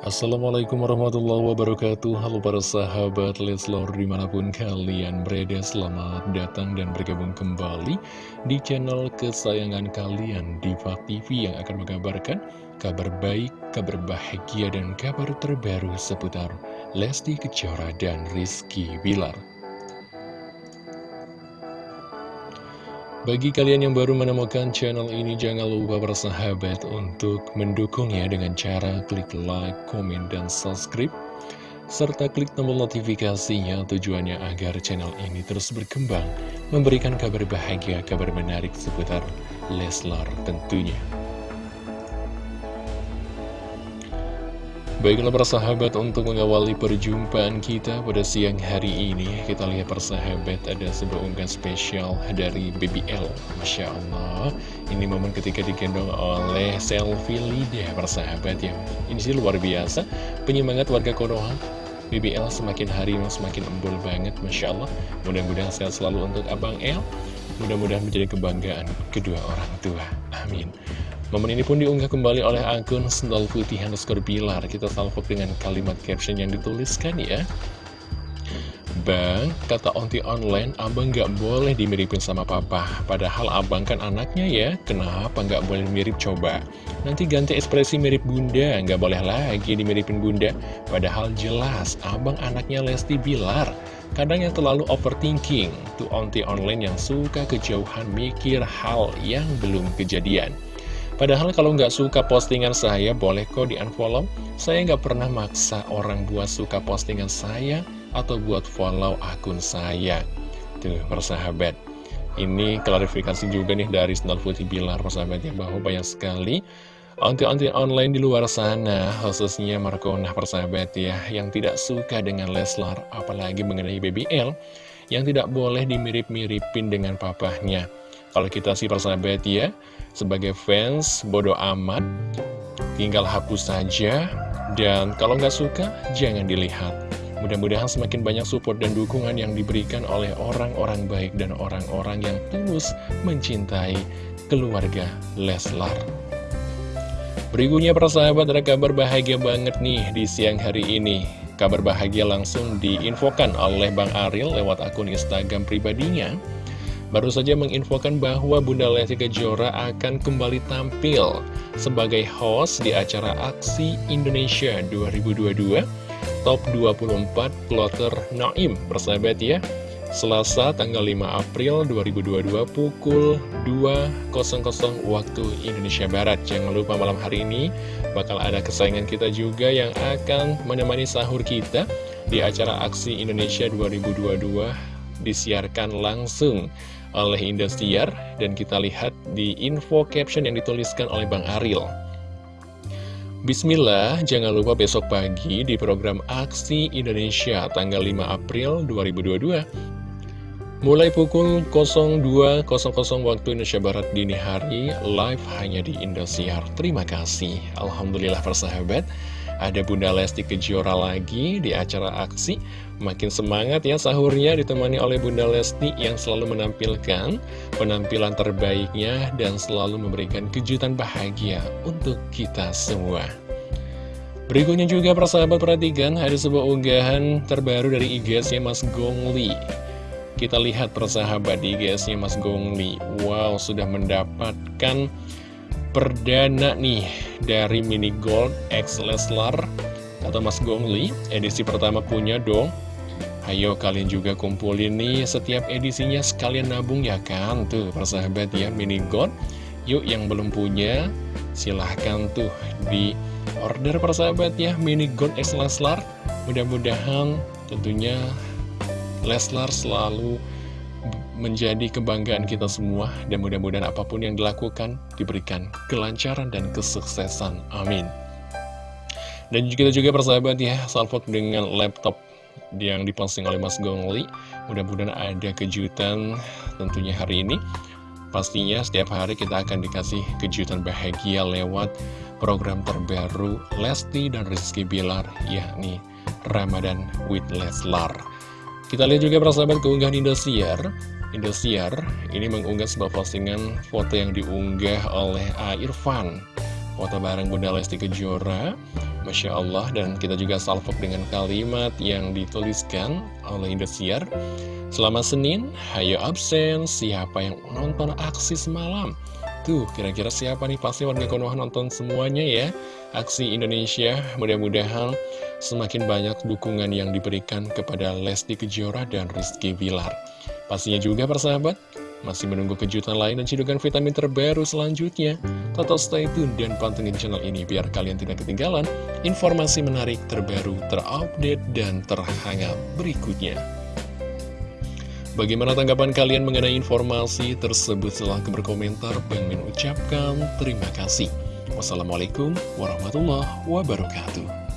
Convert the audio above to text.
Assalamualaikum warahmatullahi wabarakatuh. Halo para sahabat Leslor di mana pun kalian berada Selamat datang dan bergabung kembali di channel kesayangan kalian Diva TV yang akan mengabarkan kabar baik, kabar bahagia dan kabar terbaru seputar Lesti Kejora dan Rizky Bilar Bagi kalian yang baru menemukan channel ini, jangan lupa bersahabat untuk mendukungnya dengan cara klik like, komen, dan subscribe. Serta klik tombol notifikasinya tujuannya agar channel ini terus berkembang, memberikan kabar bahagia, kabar menarik seputar Leslar tentunya. Baiklah persahabat untuk mengawali perjumpaan kita pada siang hari ini Kita lihat persahabat ada sebuah unggahan spesial dari BBL Masya Allah Ini momen ketika digendong oleh selfie Lida persahabat ya. Ini sih luar biasa Penyemangat warga Konoha. BBL semakin hari semakin embul banget Masya Allah. Mudah-mudahan sehat selalu untuk Abang L Mudah-mudahan menjadi kebanggaan kedua orang tua. Amin Momen ini pun diunggah kembali oleh akun Sendal Putih underscore Bilar. Kita salvok dengan kalimat caption yang dituliskan ya. Bang, kata onti online, abang nggak boleh dimiripin sama papa. Padahal abang kan anaknya ya, kenapa nggak boleh mirip coba? Nanti ganti ekspresi mirip bunda, nggak boleh lagi dimiripin bunda. Padahal jelas, abang anaknya Lesti Bilar. Kadang yang terlalu overthinking, tuh onti online yang suka kejauhan mikir hal yang belum kejadian. Padahal kalau nggak suka postingan saya, boleh kok di unfollow. Saya nggak pernah maksa orang buat suka postingan saya atau buat follow akun saya. Tuh, persahabat. Ini klarifikasi juga nih dari Sendal Putih Bilar, persahabat ya, bahwa banyak sekali Onti-onti online di luar sana, khususnya Markona persahabat ya, yang tidak suka dengan Leslar, apalagi mengenai BBL, yang tidak boleh dimirip-miripin dengan papahnya. Kalau kita sih persahabat ya, sebagai fans, bodoh amat, tinggal hapus saja, dan kalau nggak suka, jangan dilihat. Mudah-mudahan semakin banyak support dan dukungan yang diberikan oleh orang-orang baik dan orang-orang yang tulus mencintai keluarga Leslar. Berikutnya persahabat ada kabar bahagia banget nih di siang hari ini. Kabar bahagia langsung diinfokan oleh Bang Aril lewat akun Instagram pribadinya baru saja menginfokan bahwa Bunda Lesti Kejora akan kembali tampil sebagai host di acara Aksi Indonesia 2022 Top 24 Plotter Naim bersahabat ya. Selasa tanggal 5 April 2022 pukul 2.00 waktu Indonesia Barat. Jangan lupa malam hari ini bakal ada kesayangan kita juga yang akan menemani sahur kita di acara Aksi Indonesia 2022 disiarkan langsung oleh Indosiar dan kita lihat di info caption yang dituliskan oleh Bang Aril. Bismillah, jangan lupa besok pagi di program Aksi Indonesia tanggal 5 April 2022 Mulai pukul 02.00 waktu Indonesia Barat dini hari, live hanya di Indosiar. Terima kasih. Alhamdulillah persahabat, ada Bunda Lesti Kejora lagi di acara aksi. Makin semangat ya sahurnya ditemani oleh Bunda Lesti yang selalu menampilkan penampilan terbaiknya dan selalu memberikan kejutan bahagia untuk kita semua. Berikutnya juga persahabat perhatikan ada sebuah unggahan terbaru dari IGSnya Mas Gongli. Kita lihat persahabat di IGSnya Mas Gongli. Wow, sudah mendapatkan perdana nih dari Mini Gold X Leslar atau Mas Gongli. Edisi pertama punya dong. Ayo kalian juga kumpulin nih setiap edisinya sekalian nabung ya kan? Tuh persahabat ya Mini Gold. Yuk yang belum punya silahkan tuh di order persahabat ya Mini Gold X Leslar. Mudah-mudahan tentunya Leslar selalu menjadi kebanggaan kita semua dan mudah-mudahan apa pun yang dilakukan diberikan kelancaran dan kesuksesan. Amin. Dan kita juga persahabat ya, salvok dengan laptop yang diposting oleh Mas Gongli. Mudah-mudahan ada kejutan tentunya hari ini. Pastinya setiap hari kita akan dikasih kejutan bahagia lewat program terbaru Lesti dan Rizky Bilar, yakni Ramadan with Leslar. Kita lihat juga persahabat keunggahan Indosiar Indosiar ini mengunggah sebuah postingan foto yang diunggah oleh A. Irfan Foto bareng Bunda Lesti Kejora Masya Allah dan kita juga salvok dengan kalimat yang dituliskan oleh Indosiar Selamat Senin, hayo absen, siapa yang nonton aksi semalam? Tuh, kira-kira siapa nih? Pasti warga Konoha nonton semuanya ya Aksi Indonesia, mudah-mudahan semakin banyak dukungan yang diberikan kepada Lesti Kejora dan Rizky Vilar Pastinya juga persahabat, masih menunggu kejutan lain dan cidukan vitamin terbaru selanjutnya? Total stay tune dan pantengin channel ini biar kalian tidak ketinggalan informasi menarik terbaru, terupdate, dan terhangat berikutnya. Bagaimana tanggapan kalian mengenai informasi tersebut? Silahkan berkomentar. Bang Min ucapkan terima kasih. Wassalamualaikum warahmatullahi wabarakatuh.